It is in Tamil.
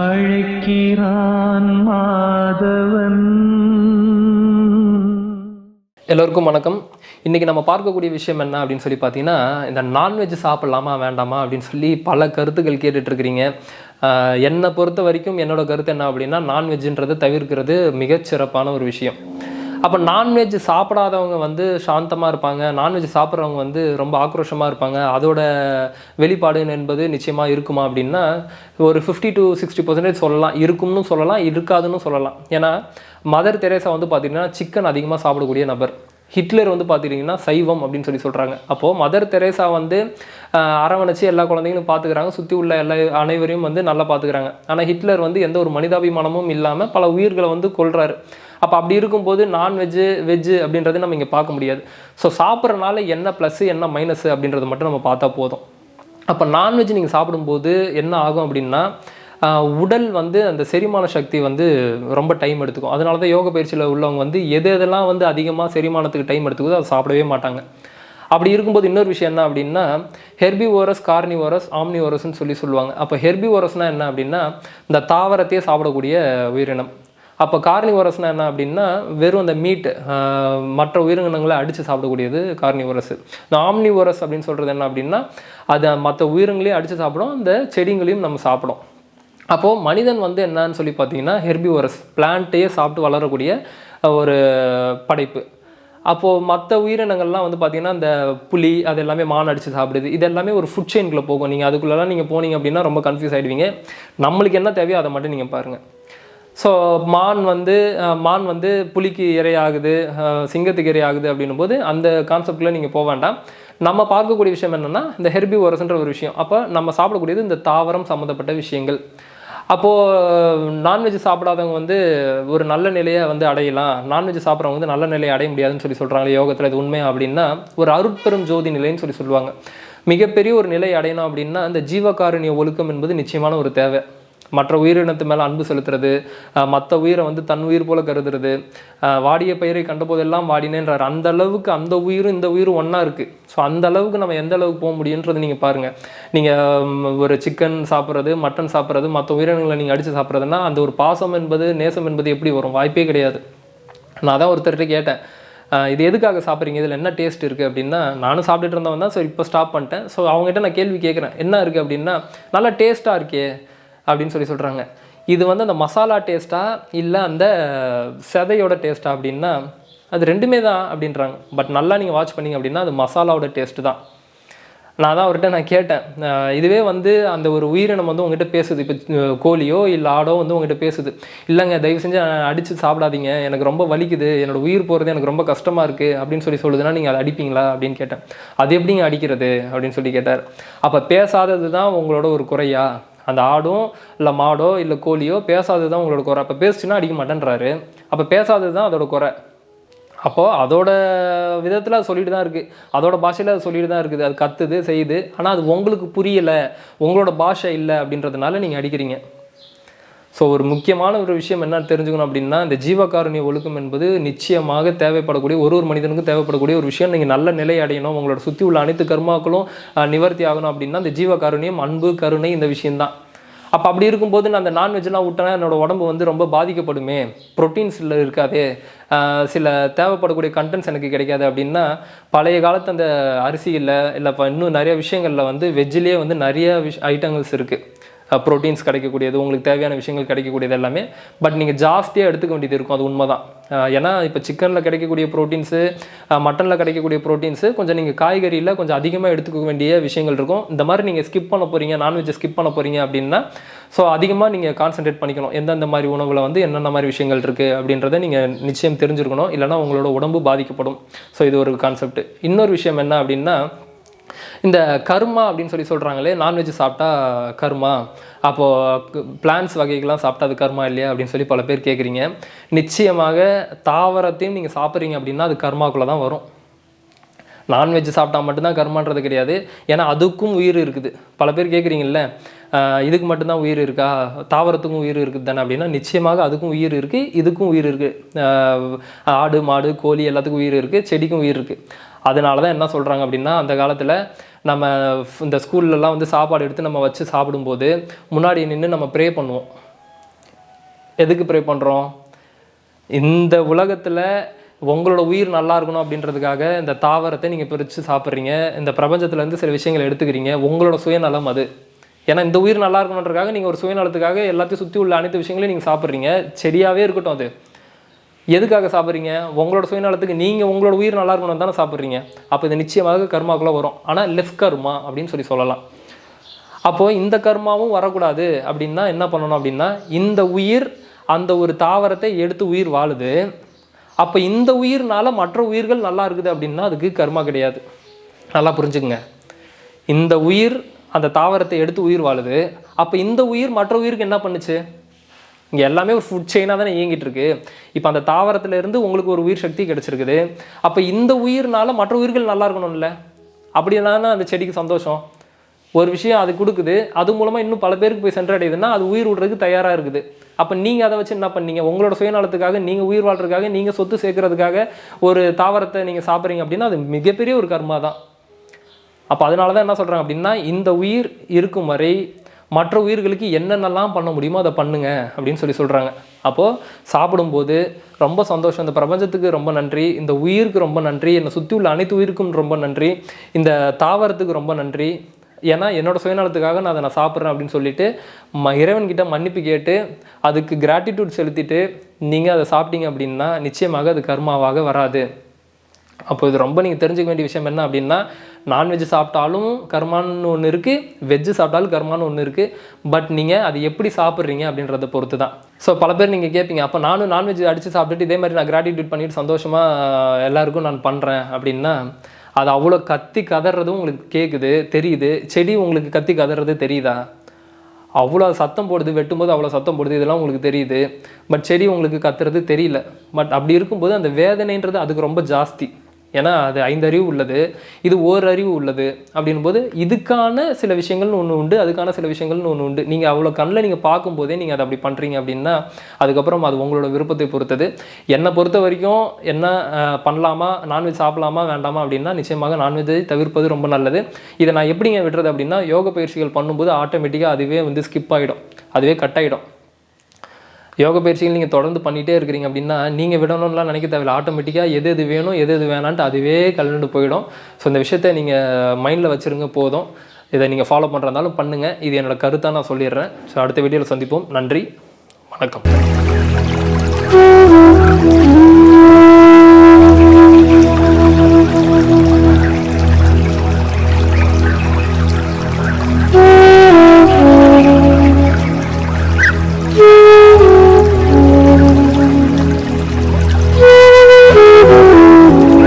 அழைக்கிறான் மாதவன். எல்லோருக்கும் வணக்கம். இன்றைக்கி நம்ம பார்க்கக்கூடிய விஷயம் என்ன அப்படின்னு சொல்லி பார்த்தீங்கன்னா இந்த நான்வெஜ் சாப்பிட்லாமா வேண்டாமா அப்படின்னு சொல்லி பல கருத்துக்கள் கேட்டுட்ருக்கிறீங்க என்னை பொறுத்த வரைக்கும் என்னோட கருத்து என்ன அப்படின்னா நான்வெஜ்ன்றதை தவிர்க்கிறது மிகச்சிறப்பான ஒரு விஷயம். அப்போ நான்வெஜ் சாப்பிடாதவங்க வந்து சாந்தமாக இருப்பாங்க. நான்வெஜ் சாப்பிட்றவங்க வந்து ரொம்ப ஆக்ரோஷமாக இருப்பாங்க. அதோட வெளிப்பாடு என்பது நிச்சயமாக இருக்குமா அப்படின்னா ஒரு ஃபிஃப்டி டு சிக்ஸ்டி பர்சன்டேஜ் சொல்லலாம். இருக்கும்னு சொல்லலாம் இருக்காதுன்னு சொல்லலாம். ஏன்னா மதர் தெரேசா வந்து பார்த்திங்கன்னா சிக்கன் அதிகமாக சாப்பிடக்கூடிய நபர். ஹிட்லர் வந்து பார்த்துக்கிட்டிங்கன்னா சைவம் அப்படின்னு சொல்லி சொல்கிறாங்க அப்போது மதர் தெரேசா வந்து அரவணைச்சு எல்லா குழந்தைங்களும் பார்த்துக்கிறாங்க சுற்றி உள்ள எல்லா அனைவரையும் வந்து நல்லா பார்த்துக்கிறாங்க ஆனால் ஹிட்லர் வந்து எந்த ஒரு மனிதாபிமானமும் இல்லாமல் பல உயிர்களை வந்து கொள்கிறாரு அப்போ அப்படி இருக்கும்போது நான்வெஜ்ஜு வெஜ்ஜு அப்படின்றத நம்ம இங்கே பார்க்க முடியாது. ஸோ சாப்பிட்றனால என்ன ப்ளஸ்ஸு என்ன மைனஸ் அப்படின்றத மட்டும் நம்ம பார்த்தா போதும். அப்போ நான்வெஜ் நீங்கள் சாப்பிடும்போது என்ன ஆகும் அப்படின்னா உடல் வந்து அந்த செரிமான சக்தி வந்து ரொம்ப டைம் எடுத்துக்கும். அதனால தான் யோக பயிற்சியில் உள்ளவங்க வந்து எது எதெல்லாம் வந்து அதிகமாக செரிமானத்துக்கு டைம் எடுத்துக்குதோ அதை சாப்பிடவே மாட்டாங்க. அப்படி இருக்கும்போது இன்னொரு விஷயம் என்ன அப்படின்னா ஹெர்பி ஓரஸ் கார்னிவோரஸ் ஆம்னிவோரஸ்னு சொல்லி சொல்லுவாங்க. அப்போ ஹெர்பி ஓரஸ்னால் என்ன அப்படின்னா இந்த தாவரத்தையே சாப்பிடக்கூடிய உயிரினம். அப்போ கார்னிவோரஸ்னா என்ன அப்படின்னா வெறும் அந்த மீட் மற்ற உயிரினங்களை அடித்து சாப்பிடக்கூடியது கார்னிவரஸ். இந்த ஆம்னிவோரஸ் அப்படின்னு சொல்கிறது என்ன அப்படின்னா அது மற்ற உயிரினங்களையும் அடித்து சாப்பிடும் அந்த செடிங்களையும் நம்ம சாப்பிடும். அப்போது மனிதன் வந்து என்னன்னு சொல்லி பார்த்தீங்கன்னா ஹெர்பிவரஸ் பிளான்ட்டையே சாப்பிட்டு வளரக்கூடிய ஒரு படைப்பு. அப்போது மற்ற உயிரினங்கள்லாம் வந்து பார்த்தீங்கன்னா இந்த புலி அது எல்லாமே மான் அடித்து சாப்பிடுது. இது எல்லாமே ஒரு ஃபுட் செயின்குள்ளே போகும். நீங்கள் அதுக்குள்ளெல்லாம் நீங்கள் போனீங்க அப்படின்னா ரொம்ப கன்ஃபியூஸ் ஆகிடுவீங்க நம்மளுக்கு என்ன தேவையோ அதை மட்டும் நீங்கள் பாருங்கள் ஸோ மான் வந்து மான் வந்து புலிக்கு இரையாகுது சிங்கத்துக்கு இரையாகுது அப்படின்னும் போது அந்த கான்செப்டில் நீங்கள் போக வேண்டாம். நம்ம பார்க்கக்கூடிய விஷயம் என்னென்னா இந்த ஹெர்பி ஒரு விஷயம். அப்போ நம்ம சாப்பிடக்கூடியது இந்த தாவரம் சம்மந்தப்பட்ட விஷயங்கள். அப்போது நான்வெஜ் சாப்பிடாதவங்க வந்து ஒரு நல்ல நிலையை வந்து அடையலாம். நான்வெஜ் சாப்பிட்றவங்க வந்து நல்ல நிலையை அடைய முடியாதுன்னு சொல்லி சொல்கிறாங்க யோகத்தில் இது உண்மை அப்படின்னா ஒரு அருட்பெரும் ஜோதி நிலைன்னு சொல்லி சொல்லுவாங்க. மிகப்பெரிய ஒரு நிலை அடையணும் அப்படின்னா அந்த ஜீவகாருண்ய ஒழுக்கம் என்பது நிச்சயமான ஒரு தேவை. மற்ற உயிரினத்து மேலே அன்பு செலுத்துறது மற்ற உயிரை வந்து தன் உயிர் போல கருதுறது வாடிய பயிரை கண்டபோதெல்லாம் வாடினேன்றார். அந்த அளவுக்கு அந்த உயிரும் இந்த உயிரும் ஒன்றா இருக்குது ஸோ அந்த அளவுக்கு நம்ம எந்த அளவுக்கு போக முடியுன்றது நீங்கள் பாருங்கள் நீங்கள் ஒரு சிக்கன் சாப்பிட்றது மட்டன் சாப்பிட்றது மற்ற உயிரினங்களை நீங்கள் அடித்து சாப்பிட்றதுன்னா அந்த ஒரு பாசம் என்பது நேசம் என்பது எப்படி வரும்? வாய்ப்பே கிடையாது. நான் தான் ஒருத்தர்கிட்ட கேட்டேன். இது எதுக்காக சாப்பிட்றீங்க? இதில் என்ன டேஸ்ட் இருக்குது அப்படின்னா நானும் சாப்பிட்டுட்டு இருந்தவன் தான் ஸோ இப்போ ஸ்டாப் பண்ணிட்டேன். ஸோ அவங்ககிட்ட நான் கேள்வி கேட்குறேன். என்ன இருக்குது அப்படின்னா நல்லா டேஸ்ட்டாக இருக்கே. அப்படின்னு சொல்லி சொல்கிறாங்க இது வந்து அந்த மசாலா டேஸ்ட்டா இல்லை அந்த செதையோட டேஸ்ட்டா அப்படின்னா அது ரெண்டுமே தான் அப்படின்றாங்க. பட் நல்லா நீங்கள் வாட்ச் பண்ணிங்க அப்படின்னா அது மசாலாவோட டேஸ்ட்டு தான். நான் தான் அவர்கிட்ட நான் கேட்டேன். இதுவே வந்து அந்த ஒரு உயிரினம் வந்து உங்ககிட்ட பேசுது. இப்போ கோழியோ இல்லை ஆடோ வந்து உங்ககிட்ட பேசுது. இல்லைங்க தயவு செஞ்சு அடித்து சாப்பிடாதீங்க. எனக்கு ரொம்ப வலிக்குது. என்னோடய உயிர் போகிறது எனக்கு ரொம்ப கஷ்டமாக இருக்குது அப்படின்னு சொல்லி சொல்லுதுன்னா நீங்கள் அதை அடிப்பீங்களா அப்படின்னு கேட்டேன். அது எப்படிங்க அடிக்கிறது அப்படின்னு சொல்லி கேட்டார். அப்போ பேசாதது தான் உங்களோட ஒரு குறையா? அந்த ஆடும் இல்லை மாடோ இல்லை கோழியோ பேசாதது தான் உங்களோட குறை. அப்போ பேசுச்சுன்னா அடிக்க மாட்டேன்றாரு. அப்போ பேசாதது தான் அதோட குறை. அப்போது அதோட விதத்தில் அது சொல்லிட்டு தான் இருக்குது அதோட பாஷையில் அது சொல்லிட்டு தான் இருக்குது. அது கத்துது செய்யுது. ஆனால் அது உங்களுக்கு புரியலை. உங்களோட பாஷை இல்லை அப்படின்றதுனால நீங்கள் அடிக்கிறீங்க. ஸோ ஒரு முக்கியமான ஒரு விஷயம் என்ன தெரிஞ்சுக்கணும் அப்படின்னா இந்த ஜீவகாருண்ய ஒழுக்கம் என்பது நிச்சயமாக தேவைப்படக்கூடிய ஒரு ஒரு மனிதனுக்கும் தேவைப்படக்கூடிய ஒரு விஷயம். நீங்கள் நல்ல நிலை அடையணும் உங்களோட சுற்றி உள்ள அனைத்து கர்மாக்களும் நிவர்த்தி ஆகணும் அப்படின்னா இந்த ஜீவகாருண்யம் அன்பு கருணை இந்த விஷயம்தான். அப்போ அப்படி இருக்கும்போது நான் அந்த நான்வெஜ்லாம் விட்டேன்னா என்னோடய உடம்பு வந்து ரொம்ப பாதிக்கப்படுமே. ப்ரோட்டீன்ஸில் இருக்காதே. சில தேவைப்படக்கூடிய கண்டென்ட்ஸ் எனக்கு கிடைக்காது அப்படின்னா பழைய காலத்து அந்த அரிசியில் இல்லை இப்போ இன்னும் நிறைய விஷயங்களில் வந்து வெஜ்ஜிலே வந்து நிறைய விஷ் ஐட்டங்கள்ஸ் இருக்குது ப்ரோட்டீன்ஸ் கிடைக்கக்கூடியது உங்களுக்கு தேவையான விஷயங்கள் கிடைக்கக்கூடியது எல்லாமே. பட் நீங்கள் ஜாஸ்தியாக எடுத்துக்க வேண்டியது இருக்கும் அது உண்மை தான் ஏன்னா இப்போ சிக்கனில் கிடைக்கக்கூடிய ப்ரோட்டீன்ஸு மட்டனில் கிடைக்கக்கூடிய ப்ரோட்டீன்ஸு கொஞ்சம் நீங்கள் காய்கறியில் கொஞ்சம் அதிகமாக எடுத்துக்க வேண்டிய விஷயங்கள் இருக்கும். இந்த மாதிரி நீங்கள் ஸ்கிப் பண்ண போகிறீங்க நான்வெஜ்ஜை ஸ்கிப் பண்ண போகிறீங்க அப்படின்னா ஸோ அதிகமாக நீங்கள் கான்சென்ட்ரேட் பண்ணிக்கணும். எந்தெந்த மாதிரி உணவில் வந்து என்னென்ன மாதிரி விஷயங்கள் இருக்குது அப்படின்றத நீங்கள் நிச்சயம் தெரிஞ்சுருக்கணும். இல்லைன்னா உங்களோட உடம்பு பாதிக்கப்படும். ஸோ இது ஒரு கான்செப்ட் இன்னொரு விஷயம் என்ன அப்படின்னா இந்த கர்மா அப்படின்னு சொல்லி சொல்கிறாங்களே நான்வெஜ் சாப்பிட்டா கர்மா. அப்போது பிளான்ஸ் வகைகள்லாம் சாப்பிட்டா அது கர்மா இல்லையா அப்படின்னு சொல்லி பல பேர் கேட்குறீங்க நிச்சயமாக தாவரத்தையும் நீங்கள் சாப்பிட்றீங்க அப்படின்னா அது கர்மாக்குள்ளே தான் வரும். நான்வெஜ் சாப்பிட்டா மட்டும்தான் கர்மான்றது கிடையாது. ஏன்னா அதுக்கும் உயிர் இருக்குது. பல பேர் கேட்குறீங்கல்ல இதுக்கு மட்டும்தான் உயிர் இருக்கா? தாவரத்துக்கும் உயிர் இருக்குது தானே அப்படின்னா நிச்சயமாக அதுக்கும் உயிர் இருக்குது இதுக்கும் உயிர் இருக்குது ஆடு மாடு கோழி எல்லாத்துக்கும் உயிர் இருக்குது செடிக்கும் உயிர் இருக்குது அதனால தான் என்ன சொல்கிறாங்க அப்படின்னா அந்த காலத்தில் நம்ம இந்த ஸ்கூல்லலாம் வந்து சாப்பாடு எடுத்து நம்ம வச்சு சாப்பிடும்போது முன்னாடி நின்று நம்ம ப்ரே பண்ணுவோம். எதுக்கு ப்ரே பண்ணுறோம் இந்த உலகத்தில் உங்களோட உயிர் நல்லா இருக்கணும் அப்படின்றதுக்காக இந்த தாவரத்தை நீங்கள் பிரித்து சாப்பிட்றீங்க. இந்த பிரபஞ்சத்துலேருந்து சில விஷயங்களை எடுத்துக்கிறீங்க. உங்களோட சுயநலம் அது. ஏன்னா இந்த உயிர் நல்லா இருக்கணுன்றதுக்காக நீங்கள் ஒரு சுயநலத்துக்காக எல்லாத்தையும் சுற்றி உள்ள அனைத்து விஷயங்களையும் நீங்கள் சாப்பிட்றீங்க. செடியாகவே இருக்கட்டும் அது. எதுக்காக சாப்பிட்றீங்க? உங்களோட சுயநலத்துக்கு நீங்கள் உங்களோட உயிர் நல்லா இருக்கணும் தானே சாப்பிட்றீங்க. அப்போ இது நிச்சயமாக கர்மாக்குள்ளே வரும். ஆனால் லெஃப்ட் கர்மா அப்படின்னு சொல்லி சொல்லலாம். அப்போது இந்த கர்மாவும் வரக்கூடாது அப்படின்னா என்ன பண்ணணும் அப்படின்னா இந்த உயிர் அந்த ஒரு தாவரத்தை எடுத்து உயிர் வாழுது. அப்போ இந்த உயிர்னால மற்ற உயிர்கள் நல்லா இருக்குது அப்படின்னா அதுக்கு கர்மா கிடையாது. நல்லா புரிஞ்சுக்குங்க. இந்த உயிர் அந்த தாவரத்தை எடுத்து உயிர் வாழுது. அப்போ இந்த உயிர் மற்ற உயிருக்கு என்ன பண்ணுச்சு? இங்கே எல்லாமே ஒரு ஃபுட் செயினாக தானே இயங்கிட்டு இருக்கு இப்போ அந்த தாவரத்திலேருந்து உங்களுக்கு ஒரு உயிர் சக்தி கிடைச்சிருக்குது. அப்போ இந்த உயிர்னால மற்ற உயிர்கள் நல்லா இருக்கணும்ல? அப்படின்னா அந்த செடிக்கு சந்தோஷம். ஒரு விஷயம் அது கொடுக்குது. அது மூலமாக இன்னும் பல பேருக்கு போய் சென்றடையுதுன்னா அது உயிர் விடுறதுக்கு தயாராக இருக்குது. அப்போ நீங்கள் அதை வச்சு என்ன பண்ணீங்க? உங்களோட சுயநலத்துக்காக நீங்கள் உயிர் வாழ்றதுக்காக நீங்கள் சொத்து சேர்க்கறதுக்காக ஒரு தாவரத்தை நீங்கள் சாப்பிட்றீங்க அப்படின்னா அது மிகப்பெரிய ஒரு கர்மா தான் அப்போ அதனால தான் என்ன சொல்கிறாங்க அப்படின்னா இந்த உயிர் இருக்கும் வரை மற்ற உயிர்களுக்கு என்னென்னலாம் பண்ண முடியுமோ அதை பண்ணுங்க அப்படின்னு சொல்லி சொல்கிறாங்க அப்போது சாப்பிடும்போது ரொம்ப சந்தோஷம். இந்த பிரபஞ்சத்துக்கு ரொம்ப நன்றி. இந்த உயிருக்கு ரொம்ப நன்றி. என்னை சுற்றி உள்ள அனைத்து உயிருக்கும் ரொம்ப நன்றி. இந்த தாவரத்துக்கு ரொம்ப நன்றி. ஏன்னா என்னோட சுயநலத்துக்காக நான் அதை நான் சாப்பிட்றேன் அப்படின்னு சொல்லிட்டு ம இறைவன்கிட்ட மன்னிப்பு கேட்டு அதுக்கு கிராட்டிடியூட் செலுத்திட்டு நீங்கள் அதை சாப்பிட்டீங்க அப்படின்னா நிச்சயமாக அது கர்மாவாக வராது. அப்போ இது ரொம்ப நீங்கள் தெரிஞ்சுக்க வேண்டிய விஷயம் என்ன அப்படின்னா நான்வெஜ் சாப்பிட்டாலும் கர்மான்னு ஒன்று இருக்குது வெஜ்ஜு சாப்பிட்டாலும் கர்மான்னு ஒன்று இருக்குது பட் நீங்கள் அது எப்படி சாப்பிட்றீங்க அப்படின்றத பொறுத்து தான் ஸோ பல பேர் நீங்கள் கேட்பீங்க அப்போ நானும் நான்வெஜ் அடித்து சாப்பிட்டுட்டு இதே மாதிரி நான் கிராட்டிடியூட் பண்ணிட்டு சந்தோஷமாக எல்லாருக்கும் நான் பண்ணுறேன் அப்படின்னா அது அவ்வளோ கத்தி கதறதும் உங்களுக்கு கேட்குது தெரியுது. செடி உங்களுக்கு கத்தி கதறது தெரியுதா? அவ்வளோ சத்தம் போடுது வெட்டும்போது அவ்வளோ சத்தம் போடுது இதெல்லாம் உங்களுக்கு தெரியுது. பட் செடி உங்களுக்கு கத்துறது தெரியல. பட் அப்படி இருக்கும்போது அந்த வேதனைன்றது அதுக்கு ரொம்ப ஜாஸ்தி. ஏன்னா அது ஐந்து அறிவு உள்ளது இது ஓர் அறிவு உள்ளது அப்படின்னும் போது இதுக்கான சில விஷயங்கள்னு ஒன்று உண்டு அதுக்கான சில விஷயங்கள்னு ஒன்று உண்டு. நீங்கள் அவ்வளோ கண்ணில் நீங்கள் பார்க்கும்போதே நீங்கள் அதை அப்படி பண்ணுறீங்க அப்படின்னா அதுக்கப்புறம் அது உங்களோட விருப்பத்தை பொறுத்தது. என்னை பொறுத்த வரைக்கும் என்ன பண்ணலாமா நான்வெஜ் சாப்பிடலாமா வேண்டாமா அப்படின்னா நிச்சயமாக நான்வெஜ்ஜை தவிர்ப்பது ரொம்ப நல்லது. இதை நான் எப்படிங்க விடுறது அப்படின்னா யோக பயிற்சிகள் பண்ணும்போது ஆட்டோமேட்டிக்காக அதுவே வந்து ஸ்கிப் ஆகிடும் அதுவே கட் ஆகிடும் யோக பயிற்சிகள் நீங்கள் தொடர்ந்து பண்ணிகிட்டே இருக்கிறீங்க அப்படின்னா நீங்கள் விடணும்லாம் நினைக்க தேவையில்ல. ஆட்டோமேட்டிக்காக எது எது வேணும் எது எது வேணான்ட்டு அதுவே கலந்து போயிடும். ஸோ இந்த விஷயத்தை நீங்கள் மைண்டில் வச்சுருங்க போதும். இதை நீங்கள் ஃபாலோ பண்ணுறதாலும் பண்ணுங்கள் இது என்னோடய கருத்தாக நான் சொல்லிடுறேன். ஸோ அடுத்த வீடியோவில் சந்திப்போம். நன்றி. வணக்கம்.